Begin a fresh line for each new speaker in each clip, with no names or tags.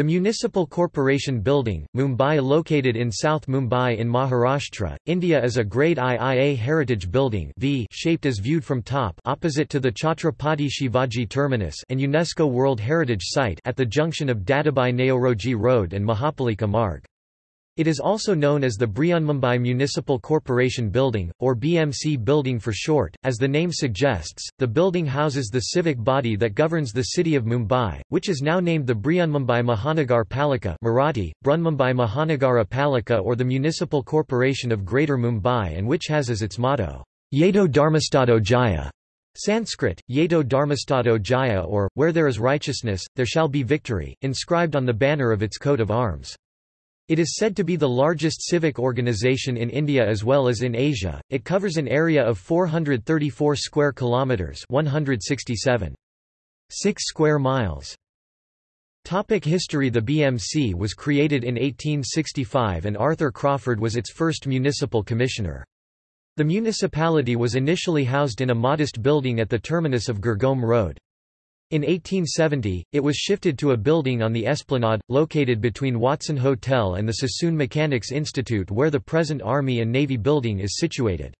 The Municipal Corporation Building, Mumbai located in South Mumbai in Maharashtra, India is a Grade IIA heritage building v shaped as viewed from top opposite to the Chhatrapati Shivaji Terminus and UNESCO World Heritage Site at the junction of Dadabhai Naoroji Road and Mahapalika Marg. It is also known as the Brihanmumbai Municipal Corporation Building, or BMC Building for short. As the name suggests, the building houses the civic body that governs the city of Mumbai, which is now named the Brihanmumbai Mahanagar Palika Marathi, Brunmumbai Mahanagara Palika or the Municipal Corporation of Greater Mumbai and which has as its motto, Yeto Dharmastado Jaya. Sanskrit, Yeto Dharmastado Jaya or, Where there is righteousness, there shall be victory, inscribed on the banner of its coat of arms. It is said to be the largest civic organization in India as well as in Asia. It covers an area of 434 square kilometers, 167 6 square miles. Topic history The BMC was created in 1865 and Arthur Crawford was its first municipal commissioner. The municipality was initially housed in a modest building at the terminus of Girgaon Road. In 1870, it was shifted to a building on the Esplanade, located between Watson Hotel and the Sassoon Mechanics Institute where the present Army and Navy building is situated.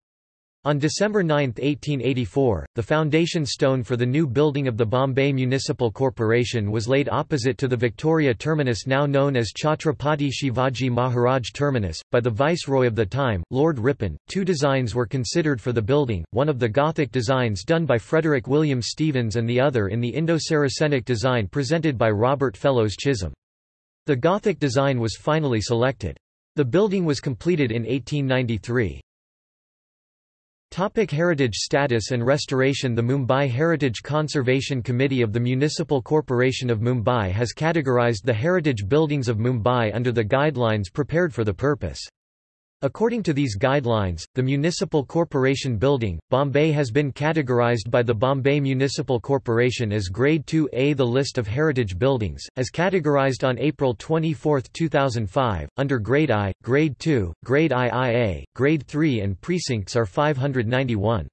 On December 9, 1884, the foundation stone for the new building of the Bombay Municipal Corporation was laid opposite to the Victoria terminus now known as Chhatrapati Shivaji Maharaj Terminus, by the Viceroy of the time, Lord Ripon. Two designs were considered for the building, one of the Gothic designs done by Frederick William Stevens and the other in the Indo-Saracenic design presented by Robert Fellows Chisholm. The Gothic design was finally selected. The building was completed in 1893. Topic heritage status and restoration The Mumbai Heritage Conservation Committee of the Municipal Corporation of Mumbai has categorized the heritage buildings of Mumbai under the guidelines prepared for the purpose. According to these guidelines, the Municipal Corporation Building, Bombay has been categorized by the Bombay Municipal Corporation as Grade 2A. The list of heritage buildings, as categorized on April 24, 2005, under Grade I, Grade 2, Grade IIA, Grade 3 and precincts are 591.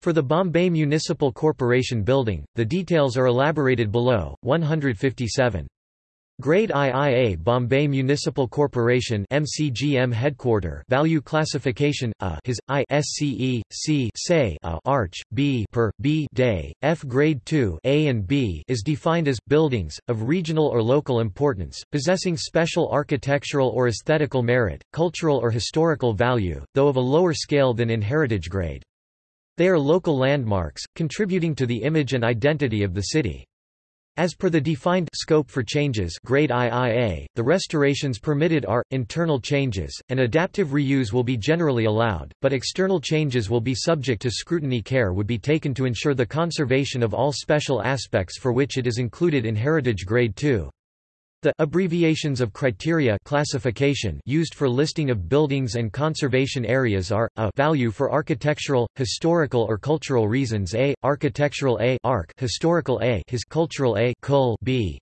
For the Bombay Municipal Corporation Building, the details are elaborated below, 157. Grade IIA Bombay Municipal Corporation MCGM headquarter value classification A his I SCE C say A arch B per B day F grade 2 A and B is defined as buildings of regional or local importance possessing special architectural or aesthetical merit cultural or historical value though of a lower scale than in heritage grade. They are local landmarks contributing to the image and identity of the city as per the defined scope for changes grade IIA, the restorations permitted are, internal changes, and adaptive reuse will be generally allowed, but external changes will be subject to scrutiny care would be taken to ensure the conservation of all special aspects for which it is included in Heritage Grade 2. The abbreviations of criteria classification used for listing of buildings and conservation areas are a value for architectural, historical or cultural reasons A, architectural A, arc, historical A, his cultural A, cul B.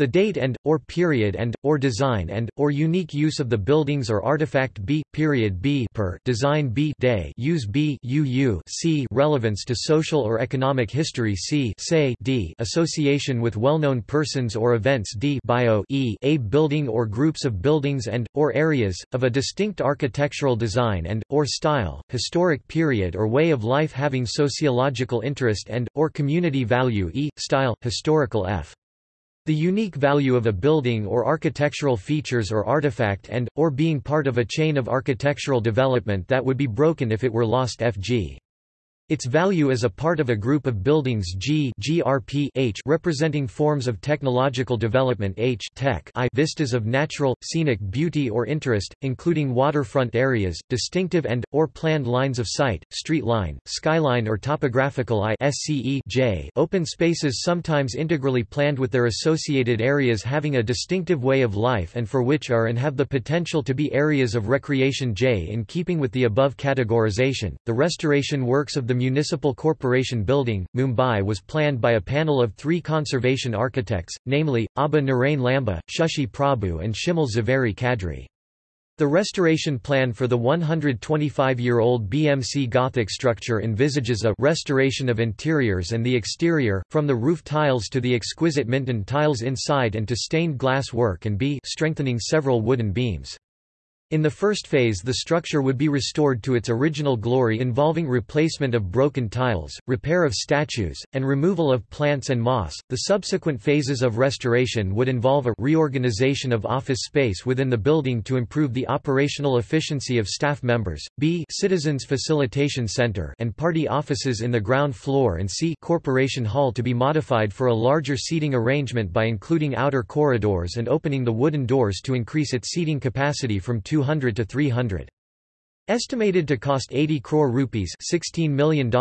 The date and, or period and, or design and, or unique use of the buildings or artifact B, period B per design B day use B UU C relevance to social or economic history C say D association with well-known persons or events D bio E a building or groups of buildings and, or areas, of a distinct architectural design and, or style, historic period or way of life having sociological interest and, or community value E, style, historical F. The unique value of a building or architectural features or artifact and, or being part of a chain of architectural development that would be broken if it were lost fg. Its value as a part of a group of buildings G H representing forms of technological development H tech I vistas of natural, scenic beauty or interest, including waterfront areas, distinctive and, or planned lines of sight, street line, skyline or topographical I SCE J open spaces sometimes integrally planned with their associated areas having a distinctive way of life and for which are and have the potential to be areas of recreation J in keeping with the above categorization, the restoration works of the Municipal Corporation Building, Mumbai was planned by a panel of three conservation architects, namely, Abha Narain Lambah, Shashi Prabhu and Shimul Javeri Kadri. The restoration plan for the 125-year-old BMC Gothic structure envisages a restoration of interiors and the exterior, from the roof tiles to the exquisite Minton tiles inside and to stained glass work and b strengthening several wooden beams. In the first phase the structure would be restored to its original glory involving replacement of broken tiles, repair of statues, and removal of plants and moss. The subsequent phases of restoration would involve a reorganization of office space within the building to improve the operational efficiency of staff members, b citizens facilitation center and party offices in the ground floor and c corporation hall to be modified for a larger seating arrangement by including outer corridors and opening the wooden doors to increase its seating capacity from 2 200 to 300. Estimated to cost 80 crore rupees $16 million,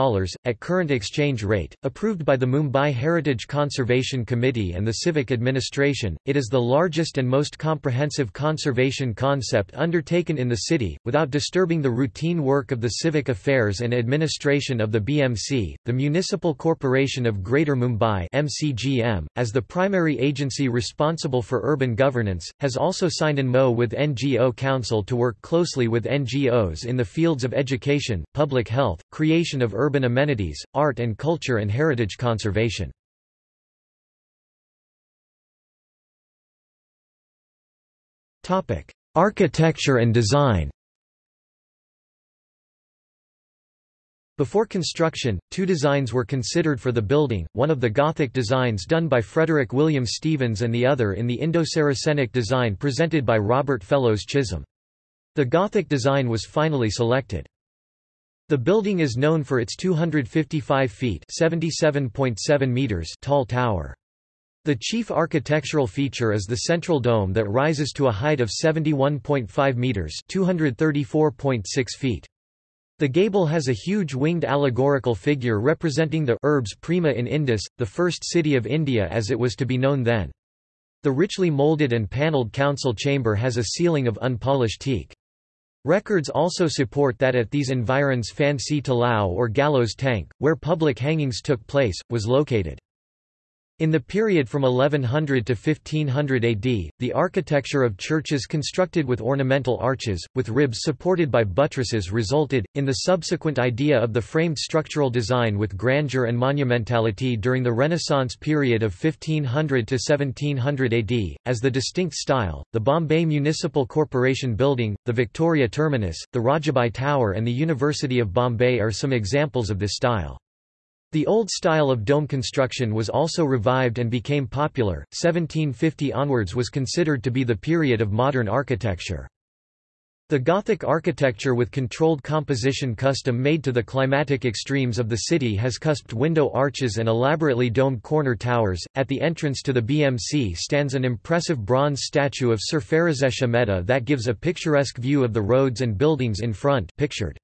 at current exchange rate, approved by the Mumbai Heritage Conservation Committee and the Civic Administration, it is the largest and most comprehensive conservation concept undertaken in the city, without disturbing the routine work of the civic affairs and administration of the BMC. The Municipal Corporation of Greater Mumbai MCGM, as the primary agency responsible for urban governance, has also signed an MO with NGO Council to work closely with NGOs in the fields of education, public health, creation of urban amenities, art and culture and heritage conservation. Architecture and design Before construction, two designs were considered for the building, one of the Gothic designs done by Frederick William Stevens and the other in the Indo-Saracenic design presented by Robert Fellows Chisholm. The Gothic design was finally selected. The building is known for its 255 feet (77.7 meters) tall tower. The chief architectural feature is the central dome that rises to a height of 71.5 meters (234.6 feet). The gable has a huge winged allegorical figure representing the urbs prima in Indis, the first city of India as it was to be known then. The richly molded and panelled council chamber has a ceiling of unpolished teak. Records also support that at these environs Phansi Talao or gallows tank, where public hangings took place, was located. In the period from 1100 to 1500 AD, the architecture of churches constructed with ornamental arches, with ribs supported by buttresses resulted, in the subsequent idea of the framed structural design with grandeur and monumentality during the Renaissance period of 1500 to 1700 AD, as the distinct style. The Bombay Municipal Corporation Building, the Victoria Terminus, the Rajabai Tower and the University of Bombay are some examples of this style. The old style of dome construction was also revived and became popular. 1750 onwards was considered to be the period of modern architecture. The Gothic architecture with controlled composition custom made to the climatic extremes of the city has cusped window arches and elaborately domed corner towers. At the entrance to the BMC stands an impressive bronze statue of Sir Pherozeshah Mehta that gives a picturesque view of the roads and buildings in front pictured.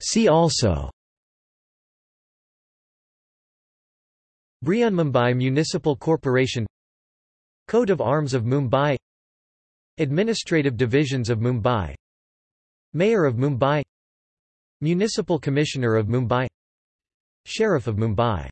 See also. Mumbai Municipal Corporation. Coat of Arms of Mumbai. Administrative Divisions of Mumbai. Mayor of Mumbai. Municipal Commissioner of Mumbai. Sheriff of Mumbai